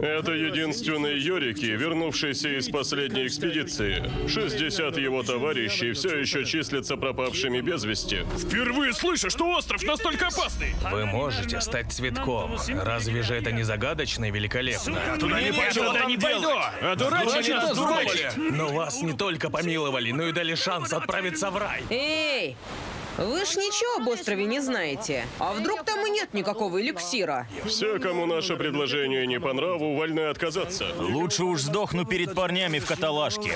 Это единственные Йорики, вернувшиеся из последней экспедиции. 60 его товарищей все еще числятся пропавшими без вести. Впервые слышу, что остров настолько опасный. Вы можете стать цветком. Разве же это не загадочно и великолепно? Туда не пойду, туда там не пойду. Одурачили нас, дураки. Но вас не только помиловали, но и дали шанс отправиться в рай. Эй! Вы ж ничего об острове не знаете. А вдруг там и нет никакого эликсира? Все, кому наше предложение не по нраву, вольны отказаться. Лучше уж сдохну перед парнями в каталажке.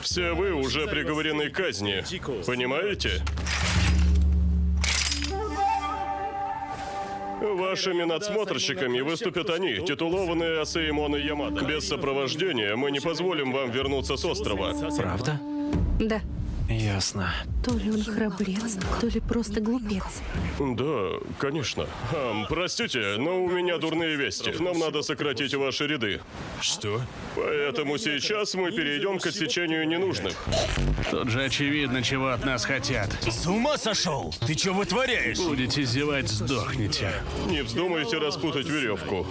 Все вы уже приговорены к казни. Понимаете? Вашими надсмотрщиками выступят они, титулованные Асеймон и Ямада. Без сопровождения мы не позволим вам вернуться с острова. Правда? Да. Ясно. То ли он храбрец, то ли просто глупец. Да, конечно. Ам, простите, но у меня дурные вести. Нам надо сократить ваши ряды. Что? Поэтому сейчас мы перейдем к отсечению ненужных. Тут же очевидно, чего от нас хотят. С ума сошел? Ты что вытворяешь? Будете зевать, сдохнете. Не вздумайте распутать веревку.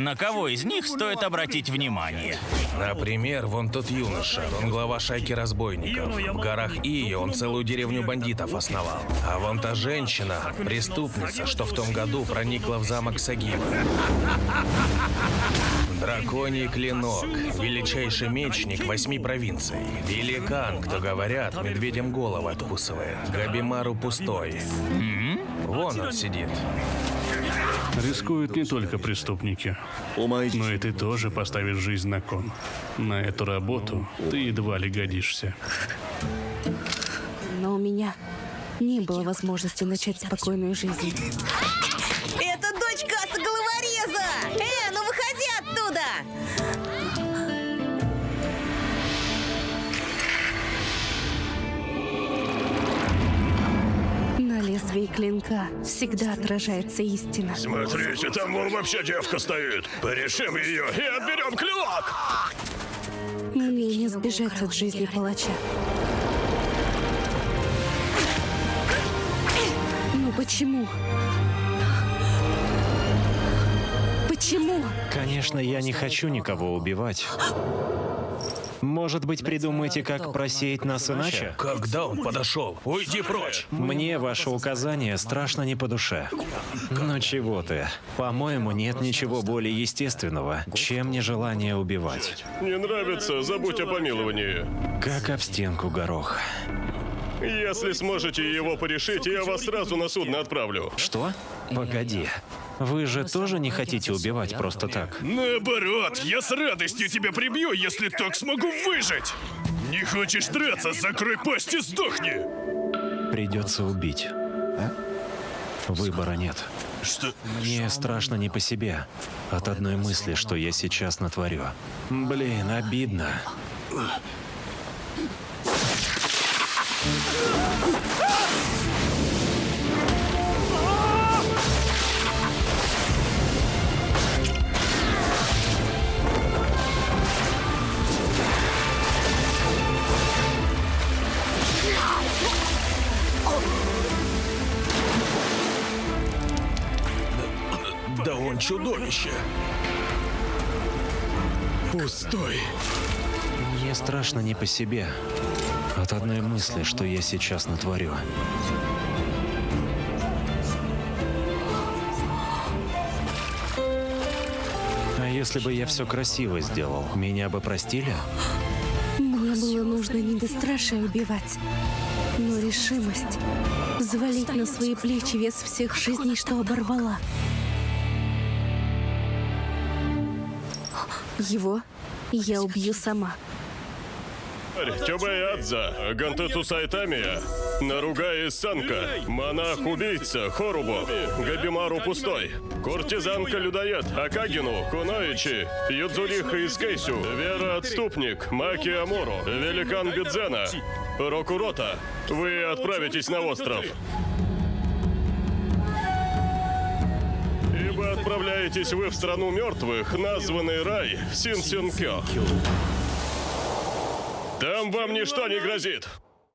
На кого из них стоит обратить внимание? Например, вон тот юноша, он глава шайки разбойников. В горах Ии он целую деревню бандитов основал. А вон та женщина, преступница, что в том году проникла в замок Сагива. Драконий клинок, величайший мечник восьми провинций. Великан, кто говорят, медведям головы откусывает. Габимару пустой. Вон он сидит. Рискуют не только преступники. Но и ты тоже поставишь жизнь на кон. На эту работу ты едва ли годишься. Но у меня не было возможности начать спокойную жизнь. Это дочь Касса Головореза! Э, ну выходи оттуда! Лезвии клинка всегда отражается истина. Смотрите, там вон вообще девка стоит. Порешим ее и отберем клинок! Мне не сбежать от жизни палача. Но почему? Почему? Конечно, я не хочу никого убивать. Может быть, придумаете, как просеять нас иначе? Когда он подошел? Уйди прочь! Мне ваше указание страшно не по душе. Но чего ты? По-моему, нет ничего более естественного, чем нежелание убивать. Не нравится, забудь о помиловании. Как об стенку горох. Если сможете его порешить, я вас сразу на судно отправлю. Что? Погоди. Вы же тоже не хотите убивать просто так? Наоборот, я с радостью тебя прибью, если так смогу выжить. Не хочешь драться, закрой пасть и сдохни. Придется убить. Выбора нет. Что? Мне страшно не по себе. От одной мысли, что я сейчас натворю. Блин, обидно. Да чудовище! Пустой. Мне страшно не по себе. От одной мысли, что я сейчас натворю. А если бы я все красиво сделал, меня бы простили? Мне было нужно не бесстрашие убивать, но решимость взвалить на свои плечи вес всех жизней, что оборвала. Его я убью сама. Тёбэядза, Гантету Сайтамия, Наругаи Санка, Монах-убийца Хорубо, Габимару Пустой, Куртизанка-людоед Акагину, Куноичи, Юдзуриха Искейсю, Вера Отступник, Маки Амору, Великан Бидзена, Рокурота. Вы отправитесь на остров. Отправляетесь вы в страну мертвых, названный рай Синсюнкё. Там вам ничто не грозит.